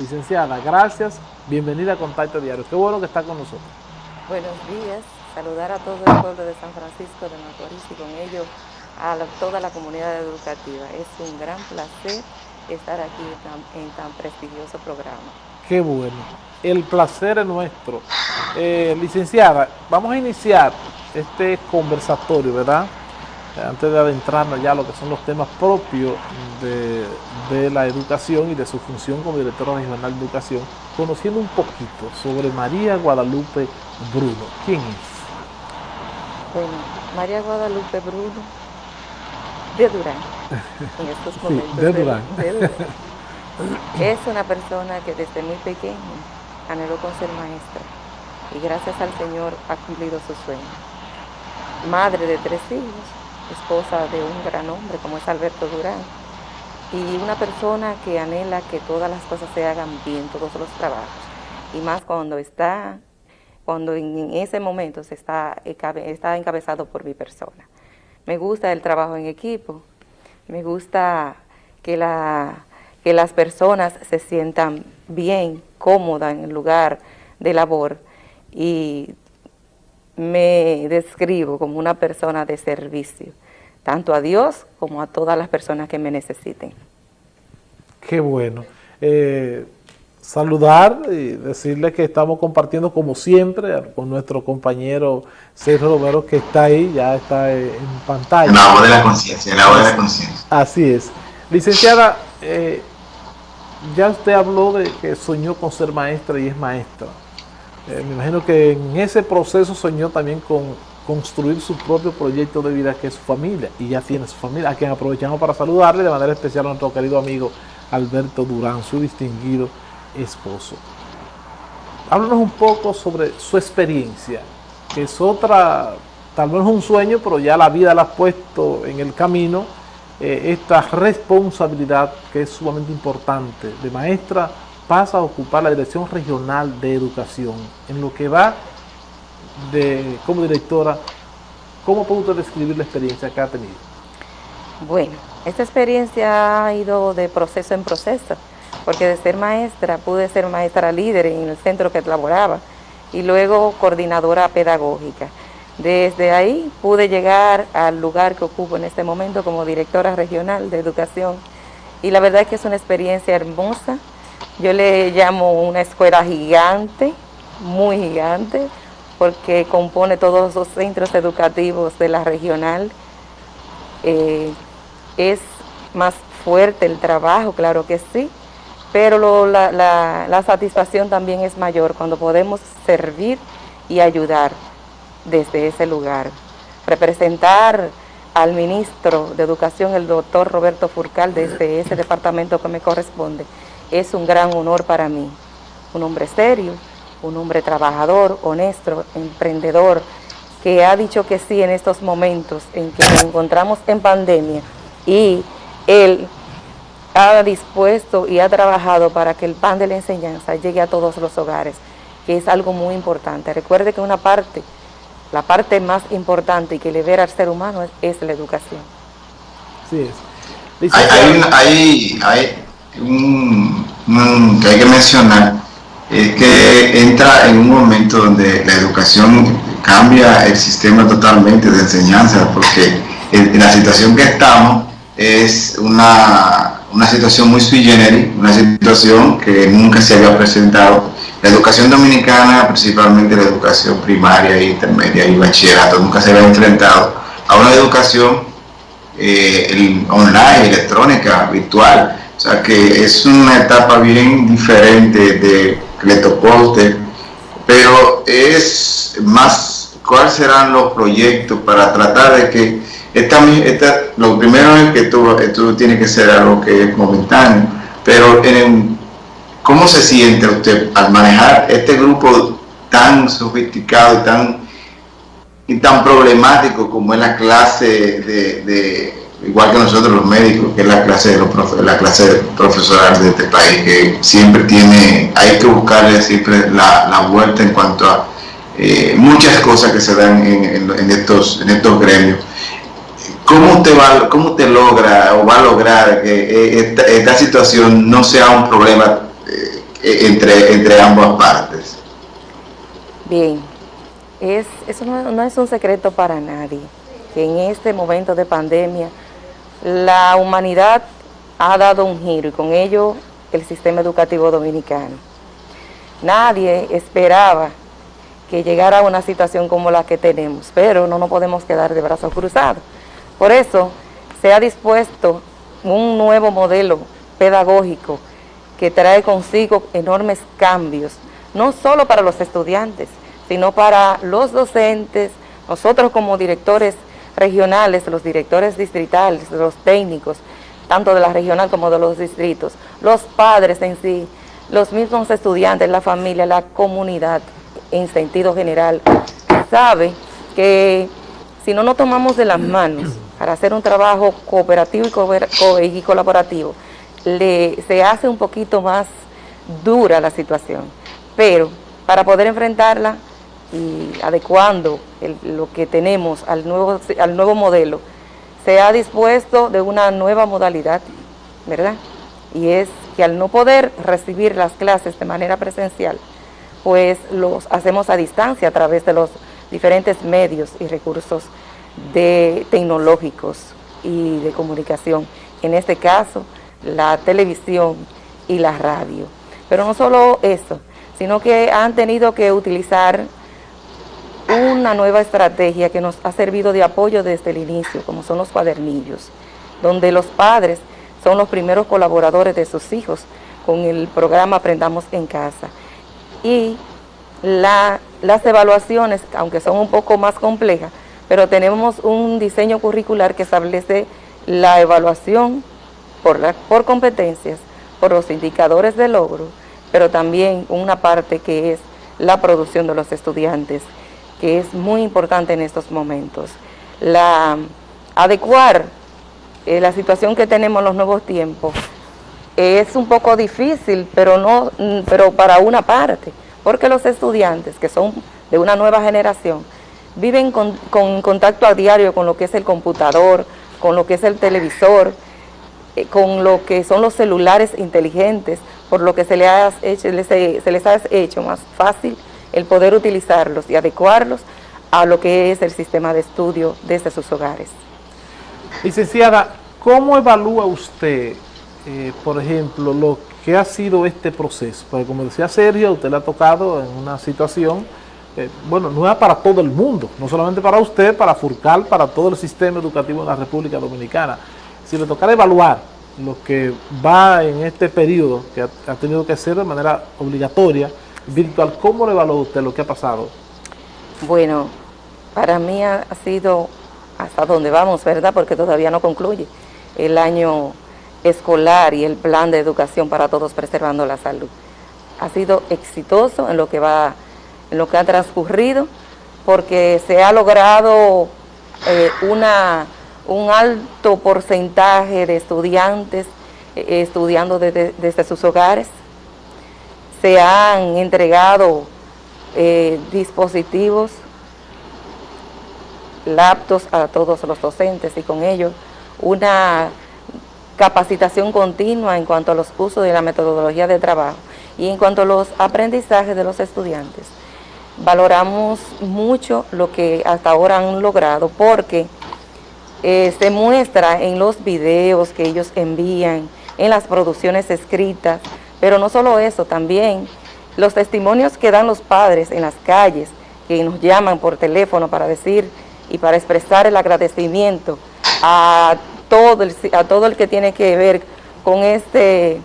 Licenciada, gracias, bienvenida a Contacto Diario. Qué bueno que está con nosotros. Buenos días, saludar a todo el pueblo de San Francisco de Macorís y con ello a toda la comunidad educativa. Es un gran placer estar aquí en tan prestigioso programa. Qué bueno, el placer es nuestro. Eh, licenciada, vamos a iniciar este conversatorio, ¿verdad? Antes de adentrarnos ya a lo que son los temas propios de, la educación y de su función como directora regional de educación, conociendo un poquito sobre María Guadalupe Bruno. ¿Quién es? Bueno, María Guadalupe Bruno de Durán, en estos momentos. de, Durán. Es una persona que desde muy pequeña anheló con ser maestra y gracias al Señor ha cumplido su sueño. Madre de tres hijos, esposa de un gran hombre como es Alberto Durán, y una persona que anhela que todas las cosas se hagan bien, todos los trabajos, y más cuando está, cuando en ese momento se está, encabezado por mi persona. Me gusta el trabajo en equipo, me gusta que, que las personas se sientan bien, cómodas en el lugar de labor, y me describo como una persona de servicio, tanto a Dios como a todas las personas que me necesiten. Qué bueno. Eh, saludar y decirle que estamos compartiendo como siempre con nuestro compañero Sergio Romero que está ahí, ya está en pantalla. En la voz de la conciencia, en la voz de la conciencia. Así es. Licenciada, eh, ya usted habló de que soñó con ser maestra y es maestra. Eh, me imagino que en ese proceso soñó también con construir su propio proyecto de vida que es su familia y ya tiene su familia, a quien aprovechamos para saludarle de manera especial a nuestro querido amigo Alberto Durán, su distinguido esposo. Háblanos un poco sobre su experiencia, que es otra, tal vez un sueño, pero ya la vida la ha puesto en el camino, eh, esta responsabilidad que es sumamente importante de maestra pasa a ocupar la Dirección Regional de Educación. En lo que va de, como directora, ¿cómo puede usted describir la experiencia que ha tenido? Bueno, esta experiencia ha ido de proceso en proceso, porque de ser maestra pude ser maestra líder en el centro que laboraba y luego coordinadora pedagógica. Desde ahí pude llegar al lugar que ocupo en este momento como directora regional de educación y la verdad es que es una experiencia hermosa, yo le llamo una escuela gigante, muy gigante, porque compone todos los centros educativos de la regional. Eh, es más fuerte el trabajo, claro que sí, pero la, la satisfacción también es mayor cuando podemos servir y ayudar desde ese lugar. Representar al ministro de Educación, el doctor Roberto Furcal, desde ese departamento que me corresponde, es un gran honor para mí. Un hombre serio, un hombre trabajador, honesto, emprendedor, que ha dicho que sí en estos momentos en que nos encontramos en pandemia y él ha dispuesto y ha trabajado para que el pan de la enseñanza llegue a todos los hogares, que es algo muy importante. Recuerde que una parte, la parte más importante y que libera al ser humano es, la educación. Sí es. Hay, hay, un, que hay que mencionar es que entra en un momento donde la educación cambia el sistema totalmente de enseñanza, porque en, la situación que estamos es una, una situación muy sui generis, una situación que nunca se había presentado. La educación dominicana, principalmente la educación primaria, intermedia y bachillerato, nunca se había enfrentado a una educación eh, online, electrónica, virtual, o sea que es una etapa bien diferente de a usted, pero es más, ¿cuáles serán los proyectos para tratar de que esta, esta lo primero es que esto tiene que ser algo que es momentáneo, pero en, ¿cómo se siente usted al manejar este grupo tan sofisticado y tan, y tan problemático como es la clase de igual que nosotros los médicos, que es la clase de los la clase profesoral de este país, que siempre tiene, hay que buscarle siempre la, la vuelta en cuanto a eh, muchas cosas que se dan en, en, estos, en estos gremios. ¿Cómo usted, va, ¿Cómo usted logra o va a lograr que eh, esta, esta situación no sea un problema eh, entre, entre ambas partes. Bien, es, eso no, es un secreto para nadie, que en este momento de pandemia la humanidad ha dado un giro y con ello el sistema educativo dominicano. Nadie esperaba que llegara a una situación como la que tenemos, pero no nos podemos quedar de brazos cruzados. Por eso se ha dispuesto un nuevo modelo pedagógico que trae consigo enormes cambios, no solo para los estudiantes, sino para los docentes, nosotros como directores regionales, los directores distritales, los técnicos, tanto de la regional como de los distritos, los padres en sí, los mismos estudiantes, la familia, la comunidad en sentido general, sabe que si no nos tomamos de las manos para hacer un trabajo cooperativo y, colaborativo, le, se hace un poquito más dura la situación. Pero para poder enfrentarla y adecuando lo que tenemos al nuevo, al nuevo modelo, se ha dispuesto de una nueva modalidad, ¿verdad? Y es que al no poder recibir las clases de manera presencial, pues los hacemos a distancia a través de los diferentes medios y recursos de tecnológicos y de comunicación. En este caso, la televisión y la radio. Pero no solo eso, sino que han tenido que utilizar una nueva estrategia que nos ha servido de apoyo desde el inicio, como son los cuadernillos, donde los padres son los primeros colaboradores de sus hijos con el programa Aprendamos en Casa. Y las evaluaciones, aunque son un poco más complejas, pero tenemos un diseño curricular que establece la evaluación por, competencias, por los indicadores de logro, pero también una parte que es la producción de los estudiantes que es muy importante en estos momentos. La, adecuar eh, la situación que tenemos en los nuevos tiempos es un poco difícil, pero, no, mm, pero para una parte, porque los estudiantes que son de una nueva generación viven con, contacto a diario con lo que es el computador, con lo que es el televisor, eh, con lo que son los celulares inteligentes, por lo que se, les se les ha hecho más fácil el poder utilizarlos y adecuarlos a lo que es el sistema de estudio desde sus hogares. Licenciada, ¿cómo evalúa usted, eh, por ejemplo, lo que ha sido este proceso? Porque como decía Sergio, usted le ha tocado en una situación, eh, bueno, no es para todo el mundo, no solamente para usted, para Furcal, para todo el sistema educativo en la República Dominicana. Si le tocara evaluar lo que va en este periodo, que ha tenido que hacer de manera obligatoria, virtual, ¿cómo le evalúa usted lo que ha pasado? Bueno, para mí ha sido hasta donde vamos, ¿verdad? Porque todavía no concluye el año escolar y el plan de educación para todos preservando la salud. Ha sido exitoso en lo que va, en lo que ha transcurrido, porque se ha logrado eh, una, un alto porcentaje de estudiantes eh, estudiando desde sus hogares, se han entregado eh, dispositivos, laptops a todos los docentes y con ello una capacitación continua en cuanto a los usos de la metodología de trabajo y en cuanto a los aprendizajes de los estudiantes. Valoramos mucho lo que hasta ahora han logrado porque eh, se muestra en los videos que ellos envían, en las producciones escritas, pero no solo eso, también los testimonios que dan los padres en las calles, que nos llaman por teléfono para decir y para expresar el agradecimiento a todo el, a todo el que tiene que ver con, este,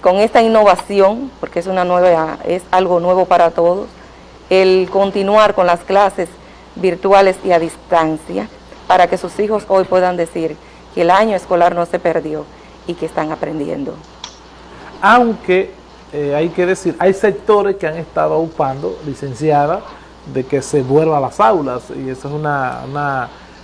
con esta innovación, porque es, una nueva, es algo nuevo para todos, el continuar con las clases virtuales y a distancia, para que sus hijos hoy puedan decir que el año escolar no se perdió y que están aprendiendo aunque eh, hay que decir, hay sectores que han estado ocupando, licenciada, de que se vuelva a las aulas, y esa es una,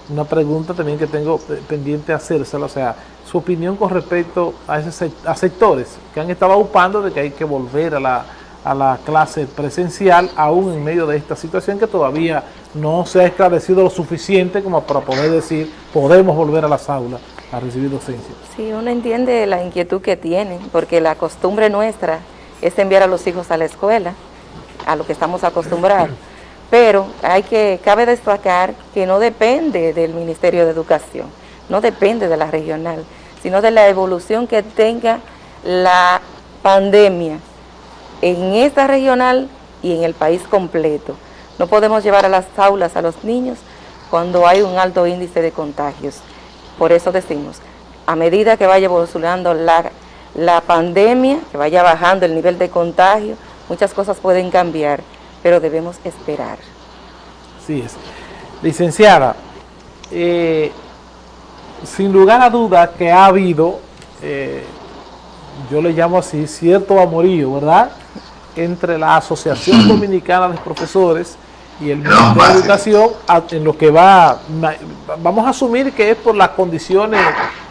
una, pregunta también que tengo pendiente de hacérsela, o sea, su opinión con respecto a, ese, a sectores que han estado ocupando de que hay que volver a la, a la clase presencial, aún en medio de esta situación que todavía no se ha esclarecido lo suficiente como para poder decir, podemos volver a las aulas a recibir docencia. Sí, uno entiende la inquietud que tienen, porque la costumbre nuestra es enviar a los hijos a la escuela, a lo que estamos acostumbrados. Pero hay que, cabe destacar que no depende del Ministerio de Educación, no depende de la regional, sino de la evolución que tenga la pandemia en esta regional y en el país completo. No podemos llevar a las aulas a los niños cuando hay un alto índice de contagios. Por eso decimos, a medida que vaya evolucionando la, la pandemia, que vaya bajando el nivel de contagio, muchas cosas pueden cambiar, pero debemos esperar. Sí es. Licenciada, eh, sin lugar a duda que ha habido, eh, yo le llamo así, cierto amorío, ¿verdad?, entre la Asociación Dominicana de Profesores y el Ministerio de Educación en lo que va, vamos a asumir que es por las condiciones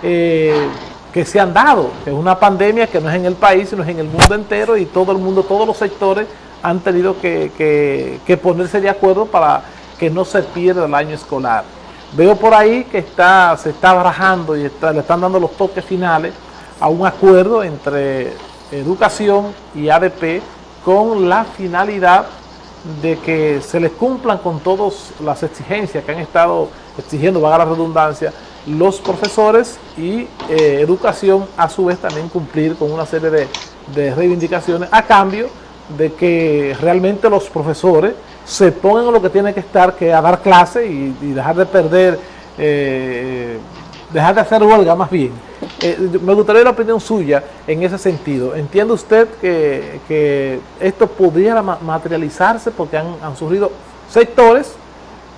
eh, que se han dado, que es una pandemia que no es en el país, sino es en el mundo entero y todo el mundo, todos los sectores han tenido que, ponerse de acuerdo para que no se pierda el año escolar. Veo por ahí que está, se está barajando y le están dando los toques finales a un acuerdo entre educación y ADP con la finalidad de que se les cumplan con todas las exigencias que han estado exigiendo, vaga la redundancia, los profesores y eh, educación a su vez también cumplir con una serie de, reivindicaciones a cambio de que realmente los profesores se pongan lo que tienen que estar, que a dar clase y, dejar de perder, eh, dejar de hacer huelga más bien eh, me gustaría la opinión suya en ese sentido. ¿Entiende usted que, esto podría materializarse porque han, surgido sectores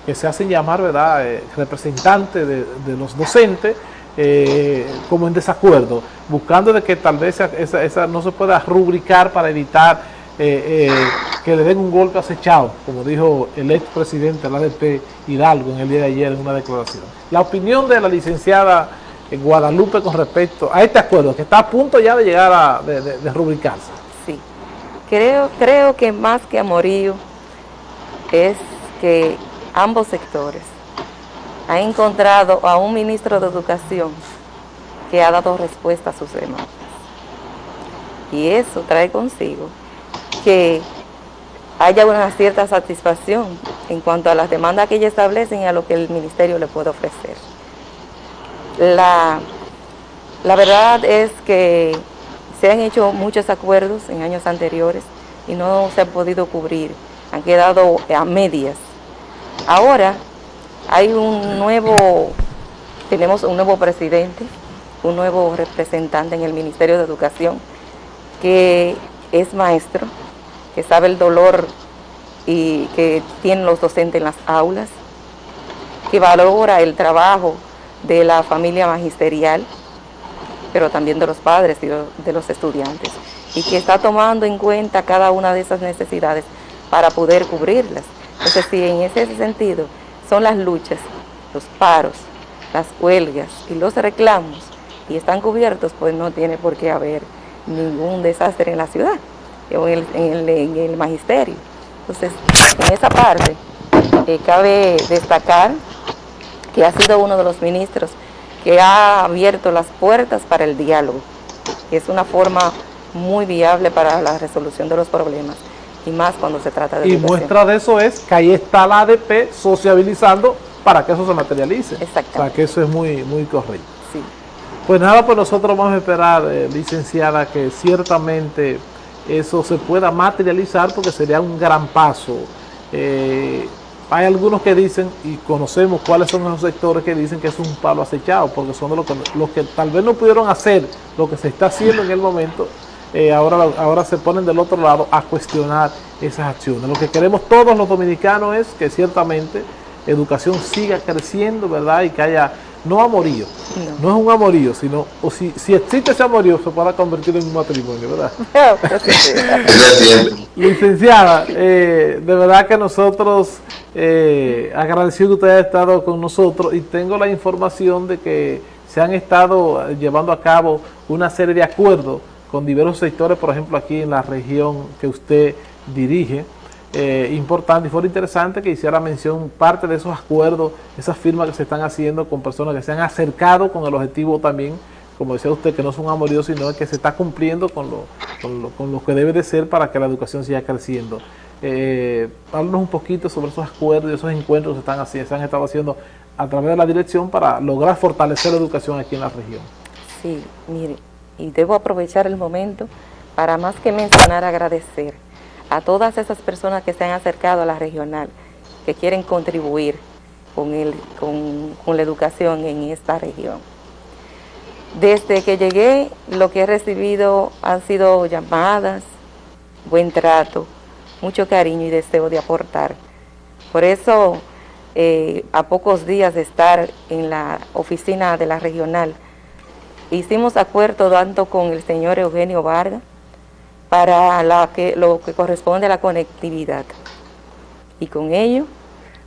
que se hacen llamar verdad eh, representantes de, los docentes eh, como en desacuerdo, buscando de que tal vez esa, no se pueda rubricar para evitar que le den un golpe acechado, como dijo el expresidente de la ADP Hidalgo en el día de ayer en una declaración. La opinión de la licenciada en Guadalupe con respecto a este acuerdo que está a punto ya de llegar a de, rubricarse. Sí, creo, creo que más que amorío es que ambos sectores han encontrado a un ministro de Educación que ha dado respuesta a sus demandas. Y eso trae consigo que haya una cierta satisfacción en cuanto a las demandas que ellos establecen y a lo que el ministerio le puede ofrecer. La, la verdad es que se han hecho muchos acuerdos en años anteriores y no se han podido cubrir, han quedado a medias. Ahora hay un nuevo, tenemos un nuevo presidente, un nuevo representante en el Ministerio de Educación que es maestro, que sabe el dolor y que tienen los docentes en las aulas, que valora el trabajo de la familia magisterial, pero también de los padres y de los estudiantes, y que está tomando en cuenta cada una de esas necesidades para poder cubrirlas. Entonces, si en ese sentido son las luchas, los paros, las huelgas y los reclamos, y están cubiertos, pues no tiene por qué haber ningún desastre en la ciudad, o en el, magisterio. Entonces, en esa parte, eh, cabe destacar que ha sido uno de los ministros que ha abierto las puertas para el diálogo. Es una forma muy viable para la resolución de los problemas y más cuando se trata de Y muestra de eso es que ahí está la ADP sociabilizando para que eso se materialice. Exacto. Para que eso es muy, muy correcto. Sí. Pues nada, pues nosotros vamos a esperar, eh, licenciada, que ciertamente eso se pueda materializar porque sería un gran paso. Eh, hay algunos que dicen, y conocemos cuáles son esos sectores que dicen que es un palo acechado, porque son los que, los que tal vez no pudieron hacer lo que se está haciendo en el momento, eh, ahora, ahora se ponen del otro lado a cuestionar esas acciones. Lo que queremos todos los dominicanos es que ciertamente educación siga creciendo, ¿verdad? Y que haya no amorío, no. es un amorío, sino, o si, si existe ese amorío, se pueda convertir en un matrimonio, ¿verdad? Licenciada, eh, de verdad que nosotros, eh, agradecido que usted haya estado con nosotros y tengo la información de que se han estado llevando a cabo una serie de acuerdos con diversos sectores, por ejemplo aquí en la región que usted dirige, eh, importante y fue interesante que hiciera mención parte de esos acuerdos, esas firmas que se están haciendo con personas que se han acercado con el objetivo también como decía usted, que no son amoríos, sino que se está cumpliendo con lo, con lo, que debe de ser para que la educación siga creciendo. Eh, háblanos un poquito sobre esos acuerdos y esos encuentros que están así, se han estado haciendo a través de la dirección para lograr fortalecer la educación aquí en la región. Sí, mire, y debo aprovechar el momento para más que mencionar, agradecer a todas esas personas que se han acercado a la regional, que quieren contribuir con, el, con, la educación en esta región. Desde que llegué, lo que he recibido han sido llamadas, buen trato, mucho cariño y deseo de aportar. Por eso, eh, a pocos días de estar en la oficina de la regional, hicimos acuerdo tanto con el señor Eugenio Vargas para lo que corresponde a la conectividad. Y con ello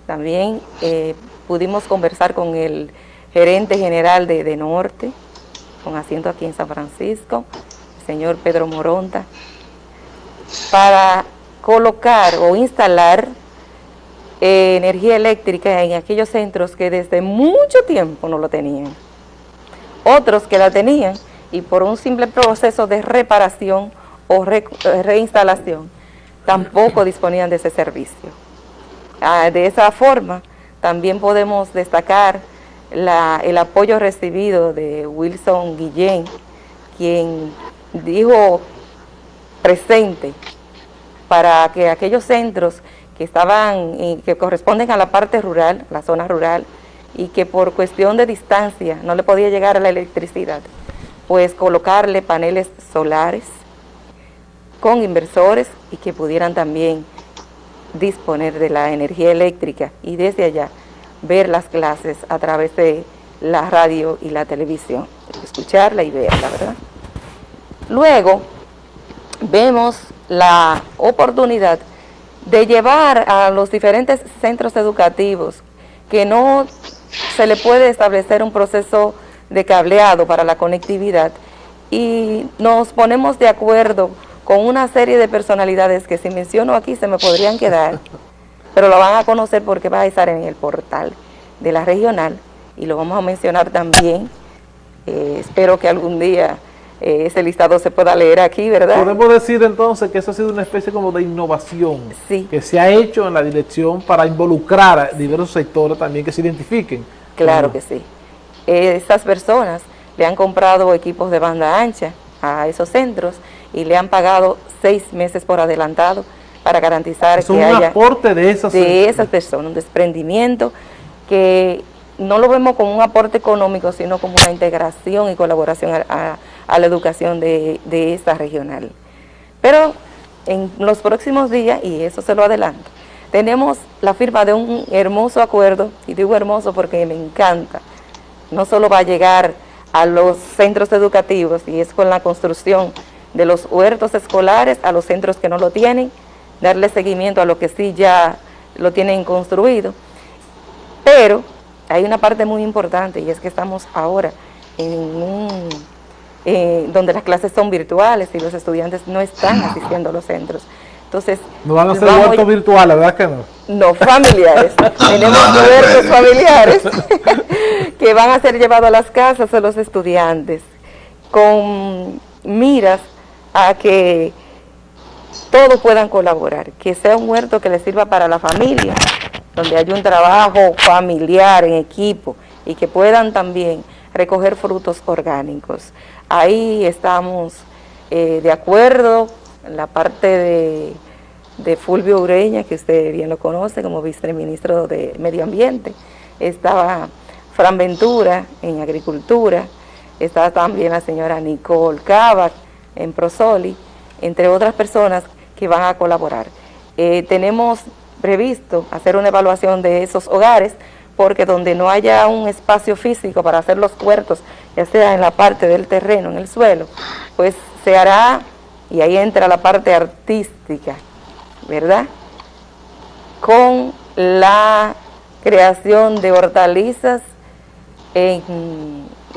también eh, pudimos conversar con el gerente general de, de, Norte, con asiento aquí en San Francisco, el señor Pedro Moronta, para colocar o instalar eh, energía eléctrica en aquellos centros que desde mucho tiempo no lo tenían otros que la tenían y por un simple proceso de reparación o eh, reinstalación tampoco disponían de ese servicio. Ah, de esa forma también podemos destacar el apoyo recibido de Wilson Guillén, quien dijo presente para que aquellos centros que estaban, que corresponden a la parte rural, la zona rural, y que por cuestión de distancia no le podía llegar a la electricidad, pues colocarle paneles solares con inversores y que pudieran también disponer de la energía eléctrica y desde allá ver las clases a través de la radio y la televisión, escucharla y verla, ¿verdad? Luego vemos la oportunidad de llevar a los diferentes centros educativos que no se le puede establecer un proceso de cableado para la conectividad y nos ponemos de acuerdo con una serie de personalidades que si menciono aquí se me podrían quedar, pero lo van a conocer porque va a estar en el portal de la regional y lo vamos a mencionar también. Eh, espero que algún día eh, ese listado se pueda leer aquí, ¿verdad? Podemos decir entonces que eso ha sido una especie como de innovación que se ha hecho en la dirección para involucrar a diversos sectores también que se identifiquen. Claro que sí. Estas personas le han comprado equipos de banda ancha a esos centros y le han pagado seis meses por adelantado para garantizar que un haya aporte de esas, de esas personas, un desprendimiento que no lo vemos como un aporte económico, sino como una integración y colaboración a, la educación de, esta regional. Pero en los próximos días, y eso se lo adelanto, tenemos la firma de un hermoso acuerdo, y digo hermoso porque me encanta, no solo va a llegar a los centros educativos, y es con la construcción de los huertos escolares a los centros que no lo tienen, darle seguimiento a lo que sí ya lo tienen construido, pero hay una parte muy importante y es que estamos ahora en un, eh, donde las clases son virtuales y los estudiantes no están asistiendo a los centros. Entonces, no van a ser huertos virtuales, ¿verdad que no? No, familiares. Tenemos huertos familiares que van a ser llevados a las casas de los estudiantes con miras a que todos puedan colaborar, que sea un huerto que les sirva para la familia, donde haya un trabajo familiar en equipo y que puedan también recoger frutos orgánicos. Ahí estamos eh, de acuerdo la parte de, Fulvio Ureña, que usted bien lo conoce como viceministro de Medio Ambiente. Estaba Fran Ventura en Agricultura, está también la señora Nicole Cava en Prosoli, entre otras personas que van a colaborar. Eh, tenemos previsto hacer una evaluación de esos hogares, porque donde no haya un espacio físico para hacer los huertos, ya sea en la parte del terreno, en el suelo, pues se hará, y ahí entra la parte artística, ¿verdad? Con la creación de hortalizas en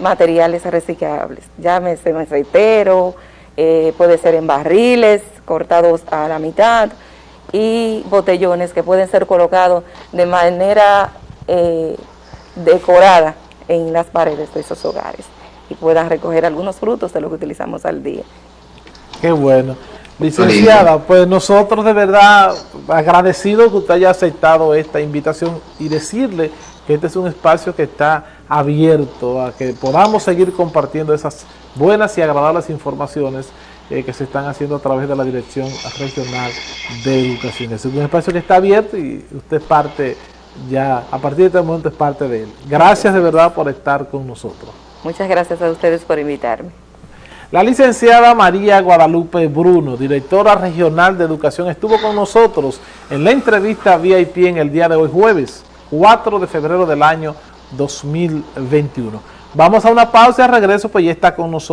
materiales reciclables, llámese aceitero, eh, puede ser en barriles cortados a la mitad, y botellones que pueden ser colocados de manera eh, decorada en las paredes de esos hogares. y puedan recoger algunos frutos de lo que utilizamos al día. Qué bueno. Licenciada, pues nosotros de verdad agradecidos que usted haya aceptado esta invitación y decirle que este es un espacio que está abierto a que podamos seguir compartiendo esas buenas y agradables informaciones eh, que se están haciendo a través de la Dirección Regional de Educación. Es un espacio que está abierto y usted es parte ya, a partir de este momento es parte de él. Gracias de verdad por estar con nosotros. Muchas gracias a ustedes por invitarme. La licenciada María Guadalupe Bruno, directora regional de educación, estuvo con nosotros en la entrevista VIP en el día de hoy, jueves 4 de febrero del año 2021. Vamos a una pausa y al regreso, pues ya está con nosotros.